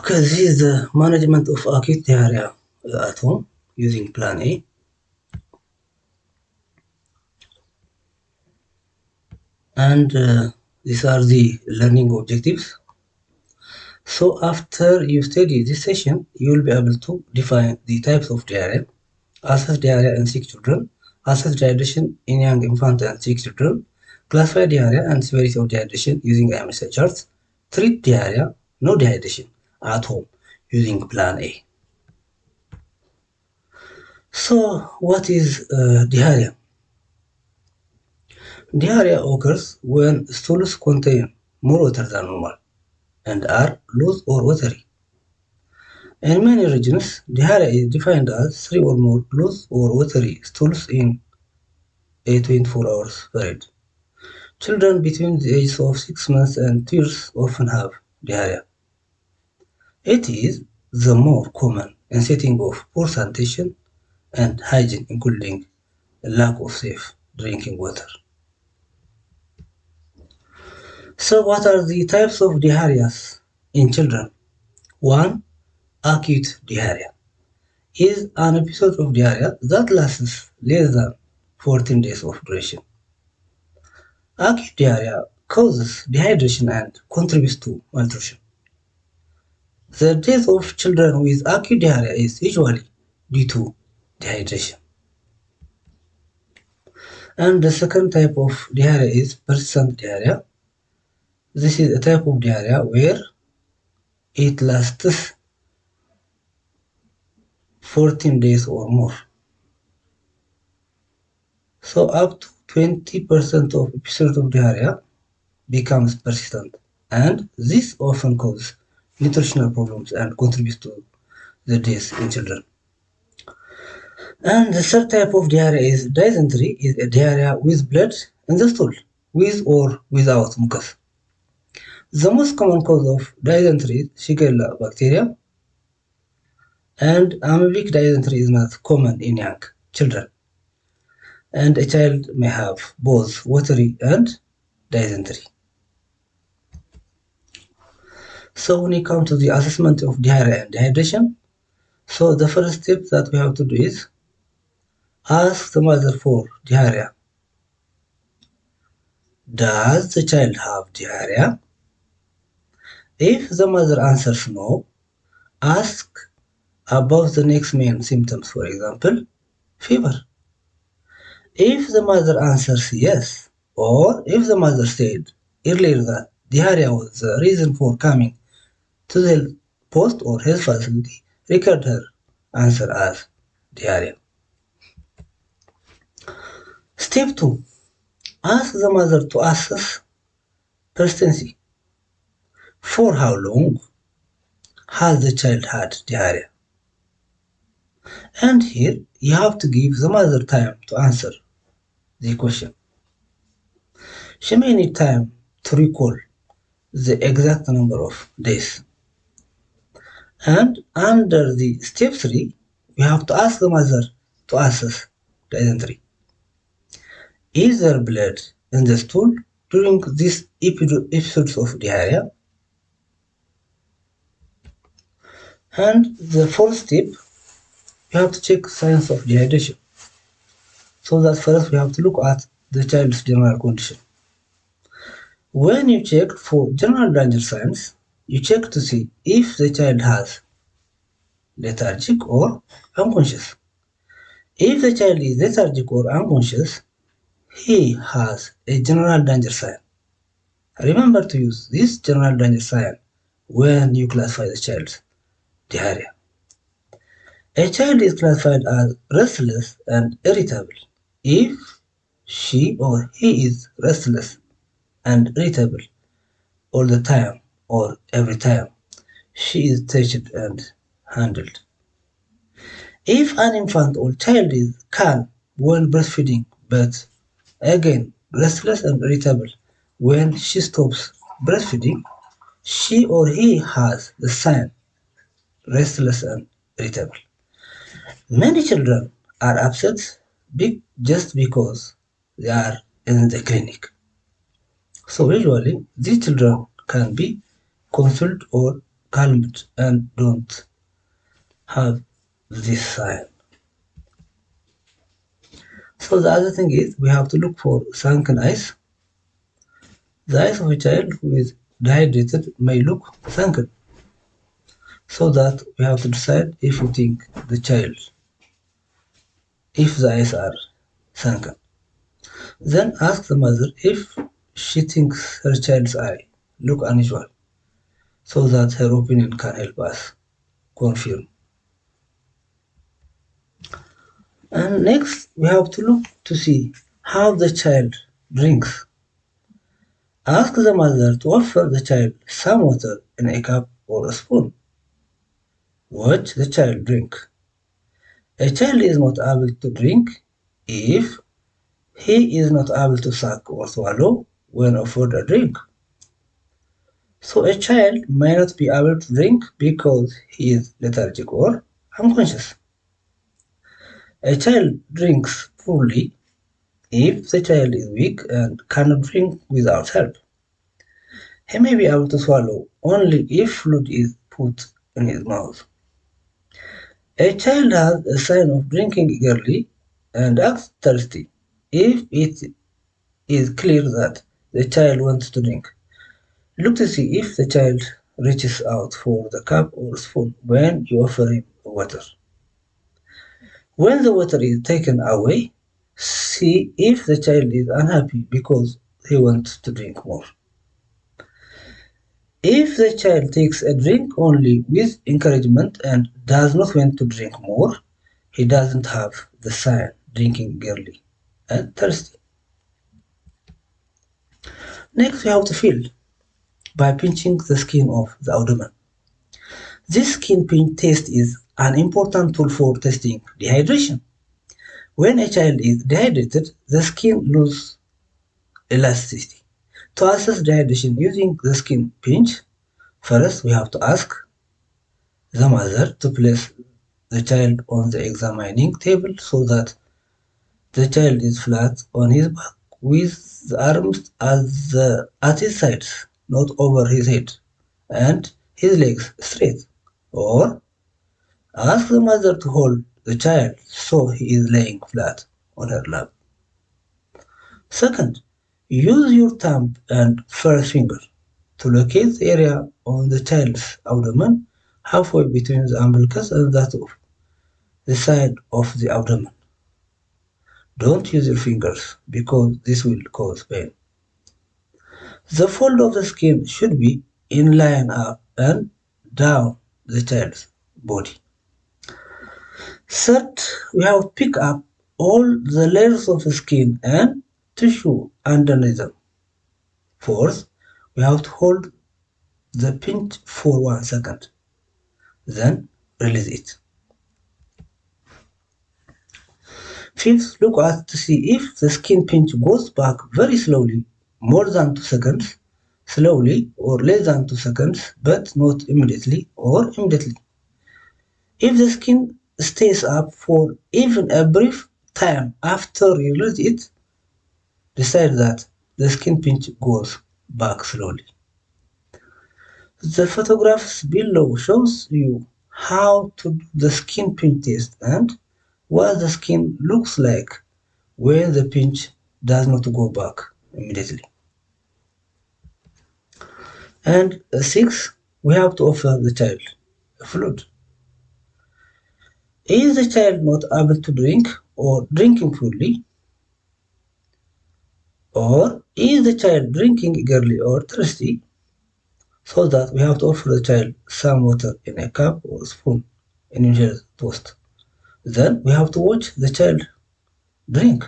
Okay, this is the management of acute diarrhea at home using Plan A. And uh, these are the learning objectives. So after you study this session, you will be able to define the types of diarrhea, assess diarrhea in sick children, assess dehydration in young infant and sick children, classify diarrhea and severity of dehydration using IMCI charts, treat diarrhea, no dehydration at home using plan A. So what is uh, diarrhea? Diarrhea occurs when stools contain more water than normal and are loose or watery. In many regions, diarrhea is defined as three or more loose or watery stools in a 24 hours period. Children between the ages of 6 months and 2 years often have diarrhea. It is the more common in setting of poor sanitation and hygiene including lack of safe drinking water. So what are the types of diarrhea in children? 1. Acute diarrhea is an episode of diarrhea that lasts less than 14 days of duration. Acute diarrhea causes dehydration and contributes to malnutrition. The death of children with acute diarrhea is usually due to dehydration. And the second type of diarrhea is persistent diarrhea. This is a type of diarrhea where it lasts 14 days or more. So up to 20% of episodes of diarrhea becomes persistent and this often causes nutritional problems and contributes to the death in children. And the third type of diarrhea is dysentery, is a diarrhea with blood in the stool, with or without mucus. The most common cause of dysentery is Shigella bacteria, and amoebic dysentery is not common in young children. And a child may have both watery and dysentery. So when we come to the assessment of diarrhea and dehydration, so the first step that we have to do is ask the mother for diarrhea. Does the child have diarrhea? If the mother answers no, ask about the next main symptoms, for example, fever. If the mother answers yes, or if the mother said earlier that diarrhea was the reason for coming to the post or his facility, record her answer as diarrhea. Step 2. Ask the mother to assess persistency. For how long has the child had diarrhea? And here you have to give the mother time to answer the question. She may need time to recall the exact number of days. And under the step 3, we have to ask the mother to assess dysentery. Is there blood in the stool during these episodes of diarrhea? And the fourth step, we have to check signs of dehydration. So that first we have to look at the child's general condition. When you check for general danger signs, you check to see if the child has lethargic or unconscious. If the child is lethargic or unconscious, he has a general danger sign. Remember to use this general danger sign when you classify the child's diarrhea. A child is classified as restless and irritable if she or he is restless and irritable all the time or every time she is touched and handled. If an infant or child is calm when breastfeeding but again restless and irritable when she stops breastfeeding, she or he has the sign restless and irritable. Many children are upset just because they are in the clinic. So usually these children can be consulted or calmed and don't have this sign. So the other thing is we have to look for sunken eyes. The eyes of a child who is dehydrated may look sunken. So that we have to decide if we think the child, if the eyes are sunken. Then ask the mother if she thinks her child's eye look unusual so that her opinion can help us confirm. And next we have to look to see how the child drinks. Ask the mother to offer the child some water in a cup or a spoon. Watch the child drink. A child is not able to drink if he is not able to suck or swallow when offered a drink. So a child may not be able to drink because he is lethargic or unconscious. A child drinks poorly if the child is weak and cannot drink without help. He may be able to swallow only if fluid is put in his mouth. A child has a sign of drinking eagerly and acts thirsty if it is clear that the child wants to drink. Look to see if the child reaches out for the cup or spoon when you offer him water. When the water is taken away, see if the child is unhappy because he wants to drink more. If the child takes a drink only with encouragement and does not want to drink more, he doesn't have the sign drinking eagerly and thirsty. Next, we have to feel by pinching the skin of the abdomen. This skin pinch test is an important tool for testing dehydration. When a child is dehydrated, the skin loses elasticity. To assess dehydration using the skin pinch, first we have to ask the mother to place the child on the examining table so that the child is flat on his back with the arms at, the, at his sides, not over his head, and his legs straight. Or ask the mother to hold the child so he is laying flat on her lap. Second, use your thumb and first finger to locate the area on the child's abdomen halfway between the umbilicus and that of the side of the abdomen. Don't use your fingers because this will cause pain. The fold of the skin should be in line up and down the child's body. Third, we have pick up all the layers of the skin and tissue underneath them. Fourth, we have to hold the pinch for one second, then release it. Fifth, look at to see if the skin pinch goes back very slowly, more than 2 seconds, slowly or less than 2 seconds, but not immediately or immediately. If the skin stays up for even a brief time after you release it, decide that the skin pinch goes back slowly. The photographs below shows you how to do the skin pinch test and what the skin looks like when the pinch does not go back immediately. And six, we have to offer the child a fluid. Is the child not able to drink or drinking fully? Or is the child drinking eagerly or thirsty? So that we have to offer the child some water in a cup or spoon in initial toast. Then we have to watch the child drink.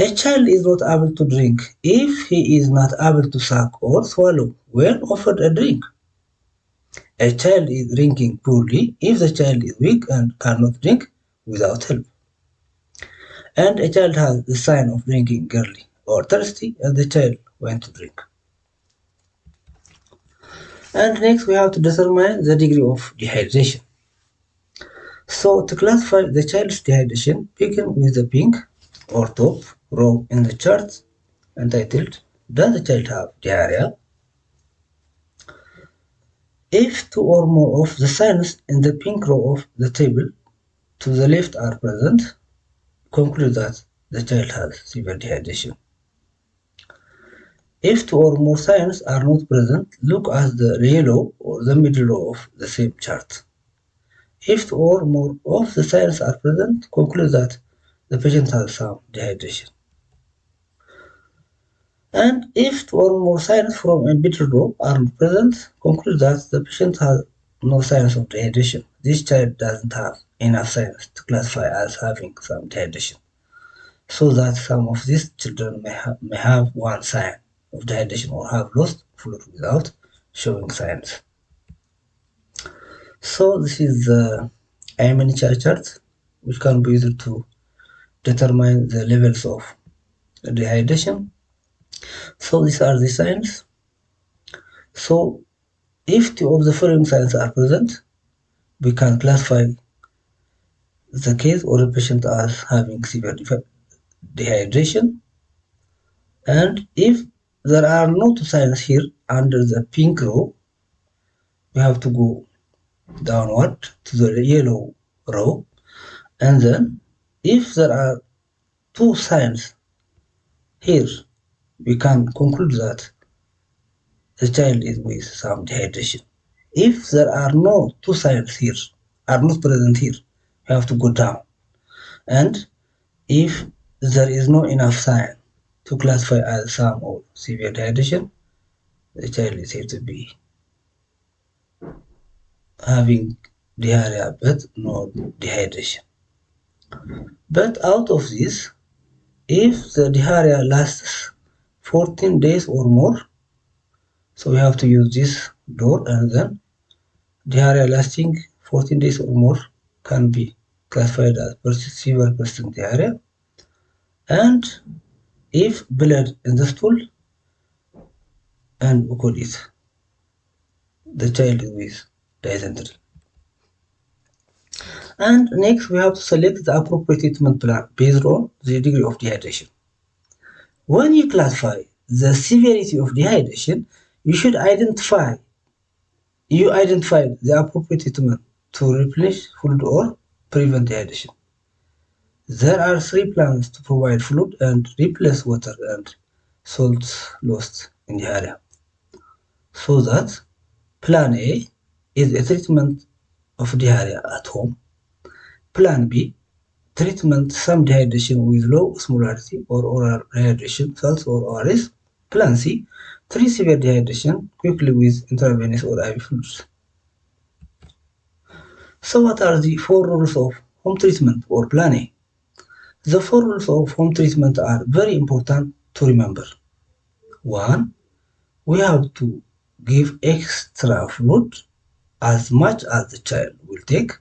A child is not able to drink if he is not able to suck or swallow when offered a drink. A child is drinking poorly if the child is weak and cannot drink without help. And a child has the sign of drinking early or thirsty and the child went to drink. And next we have to determine the degree of dehydration. So to classify the child's dehydration, begin with the pink or top row in the chart entitled Does the child have diarrhea? If two or more of the signs in the pink row of the table to the left are present, conclude that the child has severe dehydration. If two or more signs are not present, look at the yellow or the middle row of the same chart. If two or more of the signs are present, conclude that the patient has some dehydration. And if or more signs from a middle row are present, conclude that the patient has no signs of dehydration. This child doesn't have enough signs to classify as having some dehydration. So that some of these children may, ha may have one sign of dehydration or have lost fluid without showing signs. So this is the IMNCI chart which can be used to determine the levels of dehydration so these are the signs. So if two of the following signs are present, we can classify the case or the patient as having severe dehydration. And if there are no signs here under the pink row, we have to go downward to the yellow row. And then if there are two signs here we can conclude that the child is with some dehydration. If there are no two signs here, are not present here, you have to go down. And if there is no enough sign to classify as some or severe dehydration, the child is said to be having diarrhea but no dehydration. But out of this, if the diarrhea lasts 14 days or more. So we have to use this door and then diarrhea lasting 14 days or more can be classified as severe persistent diarrhea and if blood in the stool and we call it the child is with dysentery. And next we have to select the appropriate treatment plan based on the degree of dehydration when you classify the severity of dehydration, you should identify you identify the appropriate treatment to replenish fluid or prevent dehydration. There are three plans to provide fluid and replace water and salts lost in the area. So that plan A is a treatment of diarrhea at home. Plan B treatment some dehydration with low osmolarity or oral rehydration salts or ORS. Plan C, treat severe dehydration quickly with intravenous or IV fluids. So what are the four rules of home treatment or plan A? The four rules of home treatment are very important to remember. One, we have to give extra fluid as much as the child will take.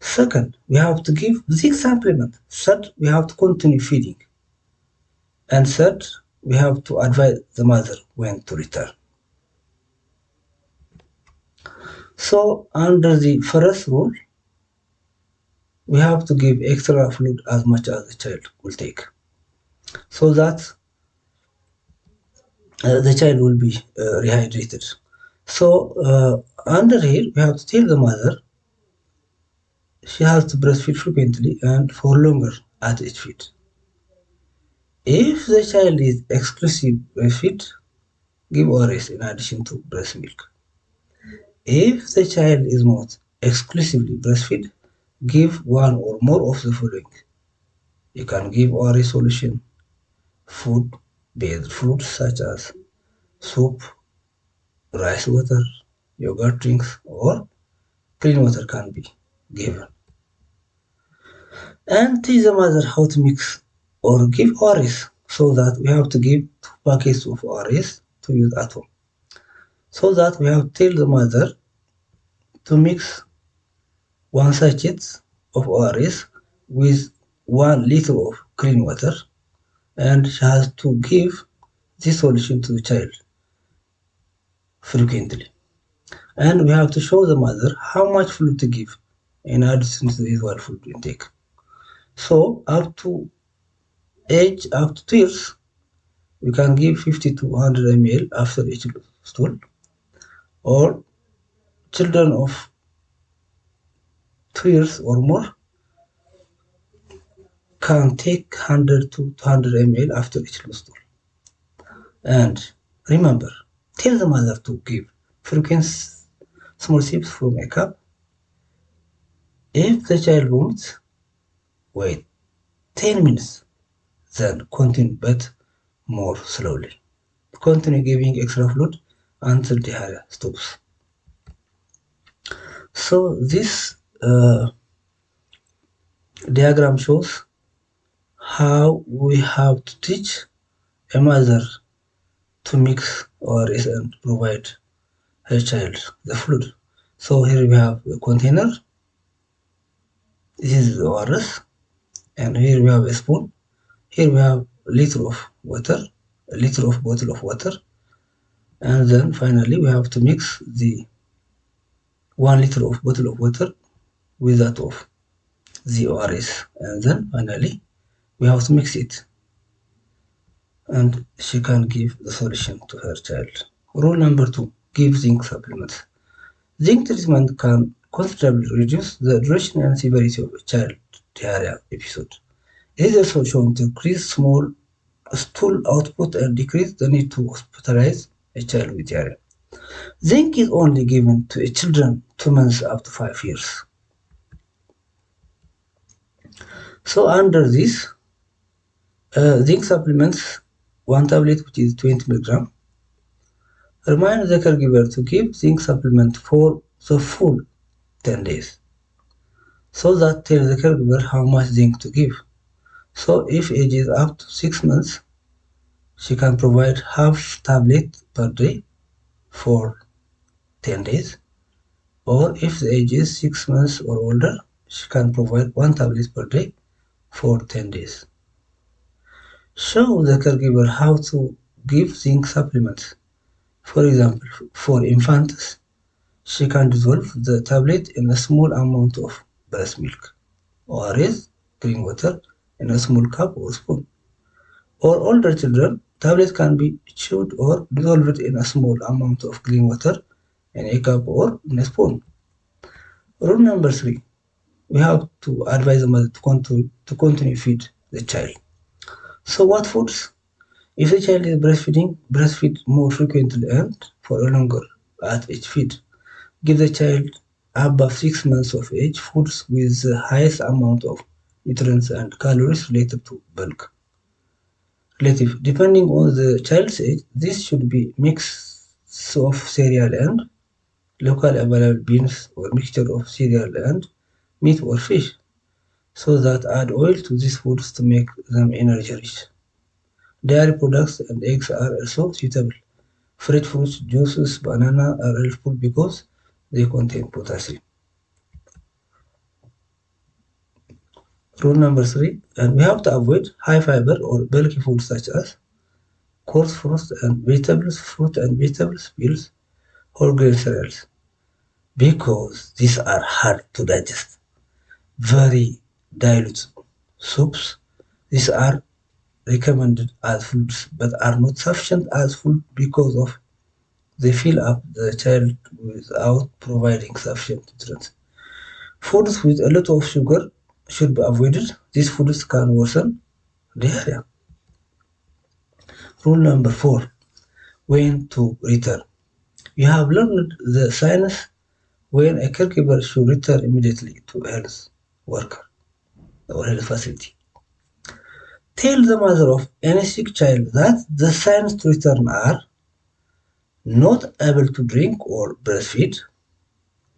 Second, we have to give zinc supplement. Third, we have to continue feeding. And third, we have to advise the mother when to return. So under the first rule, we have to give extra fluid as much as the child will take so that uh, the child will be uh, rehydrated. So uh, under here, we have to tell the mother she has to breastfeed frequently and for longer at each feed. If the child is exclusive breastfeed, give ORS in addition to breast milk. If the child is not exclusively breastfeed, give one or more of the following. You can give ORS solution, food-based fruits such as soup, rice water, yogurt drinks, or clean water can be given. And teach the mother how to mix or give ORS so that we have to give two packets of ORS to use at home. So that we have to tell the mother to mix one sachet of ORS with one liter of clean water and she has to give this solution to the child frequently. And we have to show the mother how much fluid to give in addition to the usual food intake. So up to age up to two years, we can give 50 to 100 ml after each stool, or children of two years or more can take 100 to 200 ml after each stool. And remember, tell the mother to give frequent small sips from a cup. If the child vomits, wait 10 minutes, then continue but more slowly. Continue giving extra fluid until the diarrhea stops. So this uh, diagram shows how we have to teach a mother to mix and provide her child the fluid. So here we have a container. This is the ORS and here we have a spoon. Here we have a liter of water, a liter of bottle of water and then finally we have to mix the one liter of bottle of water with that of the ORS and then finally we have to mix it and she can give the solution to her child. Rule number two, give zinc supplements. Zinc treatment can considerably reduce the duration and severity of child diarrhea episode. It is also shown to increase small stool output and decrease the need to hospitalize a child with diarrhea. Zinc is only given to children two months to five years. So under this, uh, zinc supplements, one tablet which is 20 milligram. Remind the caregiver to give zinc supplement for the full 10 days. So that tell the caregiver how much zinc to give. So if age is up to 6 months, she can provide half tablet per day for 10 days. Or if the age is 6 months or older, she can provide one tablet per day for 10 days. Show the caregiver how to give zinc supplements. For example, for infants, she can dissolve the tablet in a small amount of breast milk, or raise clean water in a small cup or spoon. For older children, tablet can be chewed or dissolved in a small amount of clean water in a cup or in a spoon. Rule number three, we have to advise the mother to continue, to continue feed the child. So what foods? If the child is breastfeeding, breastfeed more frequently and for a longer at each feed. Give the child above six months of age foods with the highest amount of nutrients and calories related to bulk. Relative, depending on the child's age, this should be mix of cereal and local available beans or mixture of cereal and meat or fish so that add oil to these foods to make them energy rich. Dairy products and eggs are also suitable. Fresh fruits, juices, banana are helpful because they contain potassium. Rule number three, and we have to avoid high fiber or bulky foods such as coarse fruits and vegetables, fruit and vegetables, peels, whole grain cereals, because these are hard to digest. Very dilute soups, these are recommended as foods but are not sufficient as food because of they fill up the child without providing sufficient nutrients. Foods with a lot of sugar should be avoided. These foods can worsen diarrhea. Rule number four, when to return. You have learned the science when a caregiver should return immediately to health worker or health facility. Tell the mother of any sick child that the signs to return are not able to drink or breastfeed,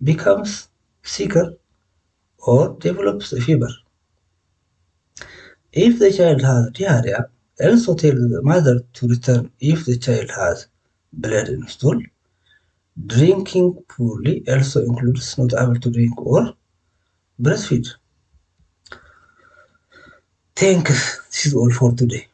becomes sicker, or develops a fever. If the child has diarrhea, also tell the mother to return if the child has blood in stool. Drinking poorly also includes not able to drink or breastfeed. Thanks. This is all for today.